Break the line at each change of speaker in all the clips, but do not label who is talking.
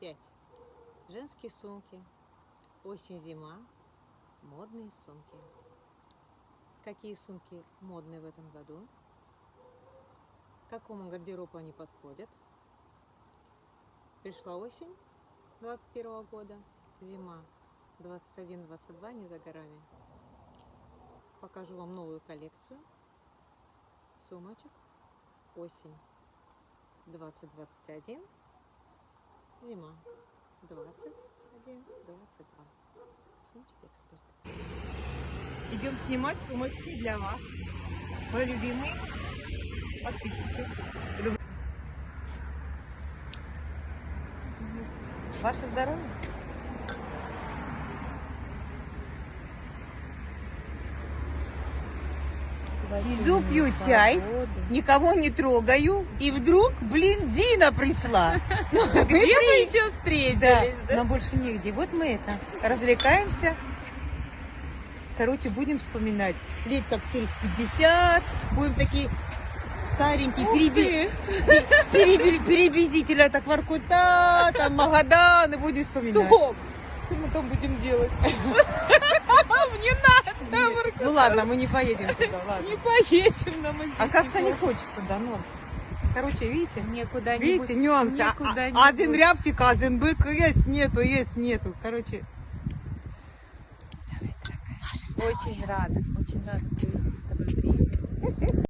5. Женские сумки. Осень-зима. Модные сумки. Какие сумки модные в этом году? К какому гардеробу они подходят? Пришла осень 21 года, зима 21-22 не за горами. Покажу вам новую коллекцию сумочек. Осень 2021, зима 21-22. Сумочный эксперт.
Идем снимать сумочки для вас. Мои любимые подписчики. Люб-
Ваше здоровье!
Сижу, пью чай, никого не трогаю, и вдруг, блин, Дина пришла. Ну,
Где мы еще встретились? да?
нам больше негде. Вот мы это, развлекаемся. Короче, будем вспоминать. Лет как через 50, будем такие старенькие, переби-
ты!
переби- перебезителя, так Воркута, там Магадан, и будем вспоминать.
Стоп! Что мы там будем делать? Не надо, там
Ну ладно, мы не поедем туда, ладно.
не поедем нам здесь.
Оказывается, не хочет туда, ну. Короче, видите?
Некуда
Видите, нюансы. А-
никуда
а-
не
один
будет.
рябчик, один бык, есть, нету, есть, нету. Короче,
Очень рада, очень рада провести с тобой время.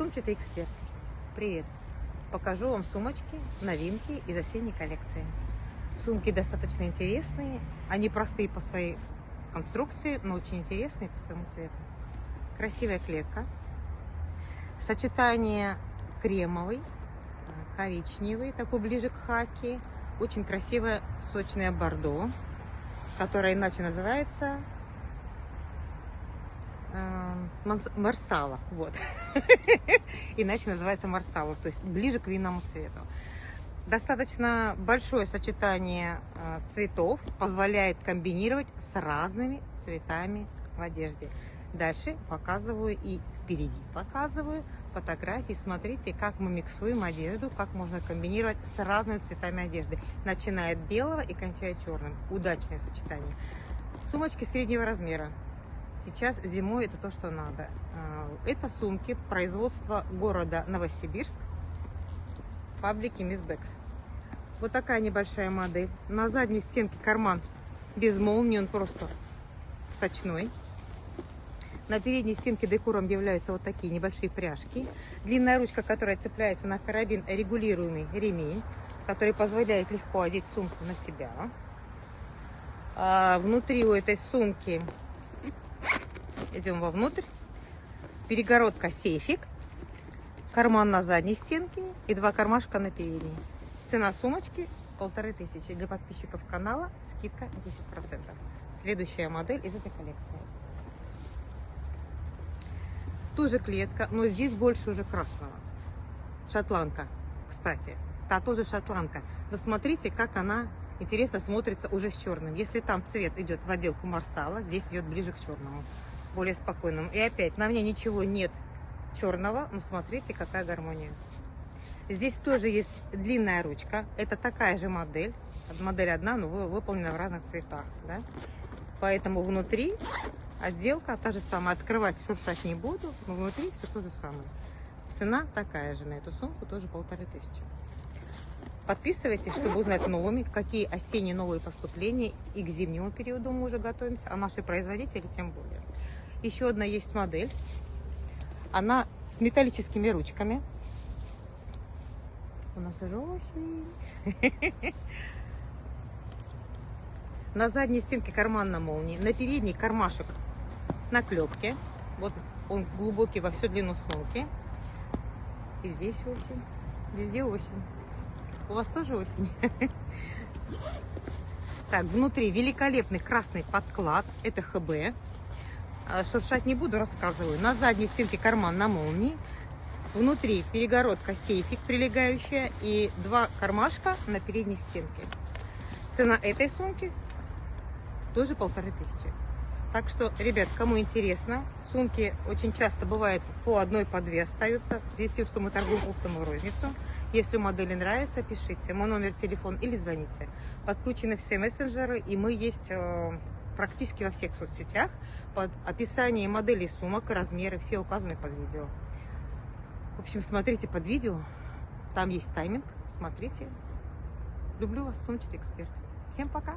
Сумчатый эксперт. Привет. Покажу вам сумочки, новинки из осенней коллекции. Сумки достаточно интересные. Они простые по своей конструкции, но очень интересные по своему цвету. Красивая клетка. Сочетание кремовый, коричневый, такой ближе к хаки. Очень красивое сочное бордо, которое иначе называется марсала. Вот. Иначе называется марсала, то есть ближе к винному цвету. Достаточно большое сочетание э, цветов позволяет комбинировать с разными цветами в одежде. Дальше показываю и впереди показываю фотографии. Смотрите, как мы миксуем одежду, как можно комбинировать с разными цветами одежды, начиная от белого и кончая черным. Удачное сочетание. Сумочки среднего размера. Сейчас зимой это то, что надо. А, Это сумки производства города Новосибирск, фабрики Miss Bags. Вот такая небольшая модель. На задней стенке карман без молнии, он просто точной. На передней стенке декором являются вот такие небольшие пряжки. Длинная ручка, которая цепляется на карабин, регулируемый ремень, который позволяет легко одеть сумку на себя. А внутри у этой сумки идем вовнутрь. Перегородка сейфик, карман на задней стенке и два кармашка на передней. Цена сумочки полторы тысячи. Для подписчиков канала скидка 10%. Следующая модель из этой коллекции. Тоже клетка, но здесь больше уже красного. Шотландка, кстати. Та тоже шотландка. Но смотрите, как она интересно смотрится уже с черным. Если там цвет идет в отделку марсала, здесь идет ближе к черному, более спокойному. И опять, на мне ничего нет черного, но смотрите, какая гармония. Здесь тоже есть длинная ручка. Это такая же модель. Модель одна, но вы- выполнена в разных цветах. Да? Поэтому внутри отделка та же самая. Открывать, шуршать не буду, но внутри все то же самое. Цена такая же на эту сумку, тоже полторы тысячи. Подписывайтесь, чтобы узнать новыми, какие осенние новые поступления и к зимнему периоду мы уже готовимся, а наши производители тем более. Еще одна есть модель. Она с металлическими ручками. У нас осень. На задней стенке карман на молнии, на передней кармашек на клепке. Вот он глубокий во всю длину сумки. И здесь осень. Везде осень. У вас тоже осень? Так, внутри великолепный красный подклад. Это ХБ. А, Шуршать не буду, рассказываю. На задней стенке карман на молнии. Внутри перегородка сейфик прилегающая и два кармашка на передней стенке. Цена этой сумки тоже полторы тысячи. Так что, ребят, кому интересно, сумки очень часто бывает по одной, по две остаются. С тем, что мы торгуем оптом и розницу. Если модели нравится, пишите мой номер телефона или звоните. Подключены все мессенджеры, и мы есть э, практически во всех соцсетях. Под описание моделей сумок размеры все указаны под видео. В общем, смотрите под видео. Там есть тайминг. Смотрите. Люблю вас, сумчатый эксперт. Всем пока!